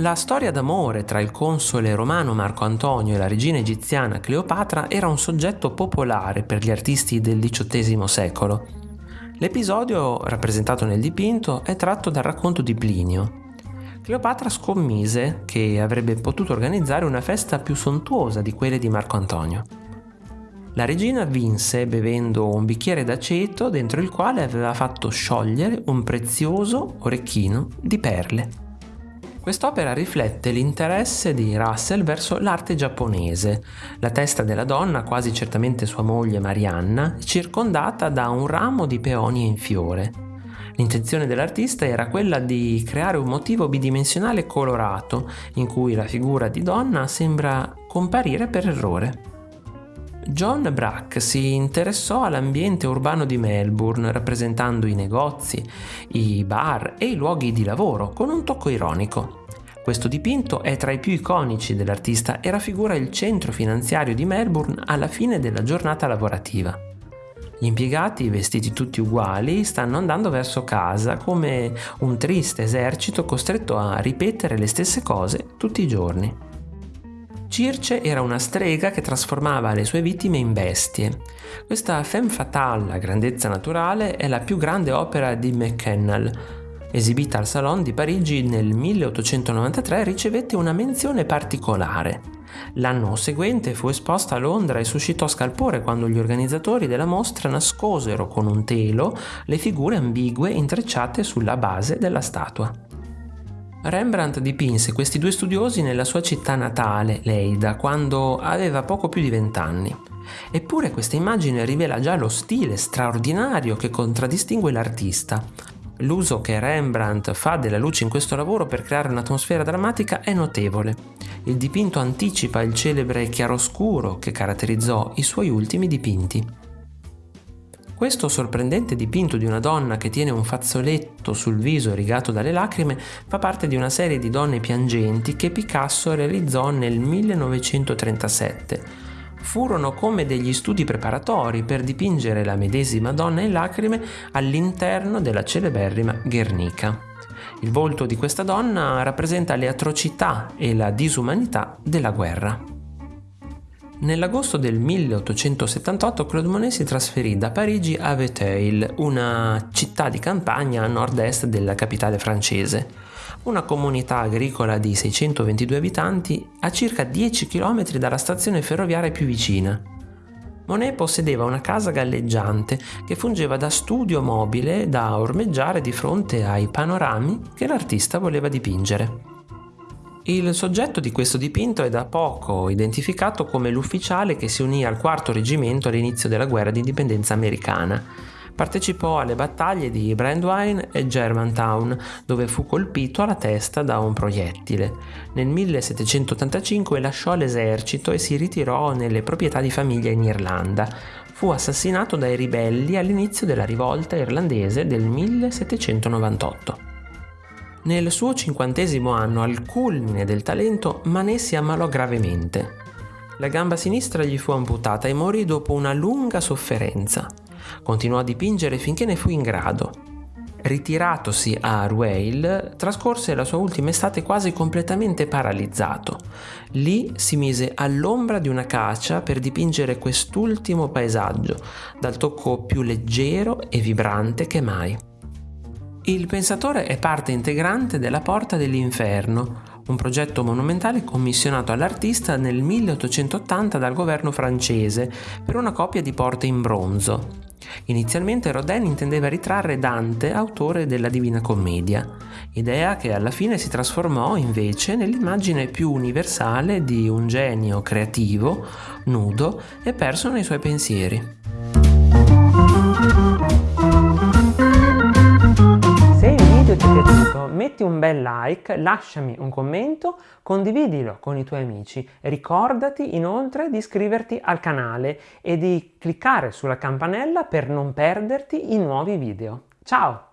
La storia d'amore tra il console romano Marco Antonio e la regina egiziana Cleopatra era un soggetto popolare per gli artisti del XVIII secolo. L'episodio, rappresentato nel dipinto, è tratto dal racconto di Plinio. Cleopatra scommise che avrebbe potuto organizzare una festa più sontuosa di quelle di Marco Antonio. La regina vinse bevendo un bicchiere d'aceto dentro il quale aveva fatto sciogliere un prezioso orecchino di perle. Quest'opera riflette l'interesse di Russell verso l'arte giapponese. La testa della donna, quasi certamente sua moglie Marianna, è circondata da un ramo di peonie in fiore. L'intenzione dell'artista era quella di creare un motivo bidimensionale colorato, in cui la figura di donna sembra comparire per errore. John Brack si interessò all'ambiente urbano di Melbourne, rappresentando i negozi, i bar e i luoghi di lavoro con un tocco ironico. Questo dipinto è tra i più iconici dell'artista e raffigura il centro finanziario di Melbourne alla fine della giornata lavorativa. Gli impiegati, vestiti tutti uguali, stanno andando verso casa come un triste esercito costretto a ripetere le stesse cose tutti i giorni. Circe era una strega che trasformava le sue vittime in bestie. Questa femme fatale a grandezza naturale è la più grande opera di McKennell. Esibita al Salon di Parigi nel 1893 ricevette una menzione particolare. L'anno seguente fu esposta a Londra e suscitò scalpore quando gli organizzatori della mostra nascosero con un telo le figure ambigue intrecciate sulla base della statua. Rembrandt dipinse questi due studiosi nella sua città natale, Leida, quando aveva poco più di vent'anni. Eppure questa immagine rivela già lo stile straordinario che contraddistingue l'artista. L'uso che Rembrandt fa della luce in questo lavoro per creare un'atmosfera drammatica è notevole. Il dipinto anticipa il celebre chiaroscuro che caratterizzò i suoi ultimi dipinti. Questo sorprendente dipinto di una donna che tiene un fazzoletto sul viso rigato dalle lacrime fa parte di una serie di donne piangenti che Picasso realizzò nel 1937. Furono come degli studi preparatori per dipingere la medesima donna in lacrime all'interno della celeberrima Guernica. Il volto di questa donna rappresenta le atrocità e la disumanità della guerra. Nell'agosto del 1878 Claude Monet si trasferì da Parigi a Vétheuil, una città di campagna a nord-est della capitale francese, una comunità agricola di 622 abitanti a circa 10 km dalla stazione ferroviaria più vicina. Monet possedeva una casa galleggiante che fungeva da studio mobile da ormeggiare di fronte ai panorami che l'artista voleva dipingere. Il soggetto di questo dipinto è da poco identificato come l'ufficiale che si unì al quarto reggimento all'inizio della guerra di indipendenza americana. Partecipò alle battaglie di Brandywine e Germantown, dove fu colpito alla testa da un proiettile. Nel 1785 lasciò l'esercito e si ritirò nelle proprietà di famiglia in Irlanda. Fu assassinato dai ribelli all'inizio della rivolta irlandese del 1798. Nel suo cinquantesimo anno, al culmine del talento, Manet si ammalò gravemente. La gamba sinistra gli fu amputata e morì dopo una lunga sofferenza. Continuò a dipingere finché ne fu in grado. Ritiratosi a Rueil, trascorse la sua ultima estate quasi completamente paralizzato. Lì si mise all'ombra di una cacia per dipingere quest'ultimo paesaggio, dal tocco più leggero e vibrante che mai. Il pensatore è parte integrante della Porta dell'Inferno, un progetto monumentale commissionato all'artista nel 1880 dal governo francese per una coppia di porte in bronzo. Inizialmente Rodin intendeva ritrarre Dante, autore della Divina Commedia, idea che alla fine si trasformò invece nell'immagine più universale di un genio creativo, nudo e perso nei suoi pensieri. Metti un bel like, lasciami un commento, condividilo con i tuoi amici. Ricordati inoltre di iscriverti al canale e di cliccare sulla campanella per non perderti i nuovi video. Ciao!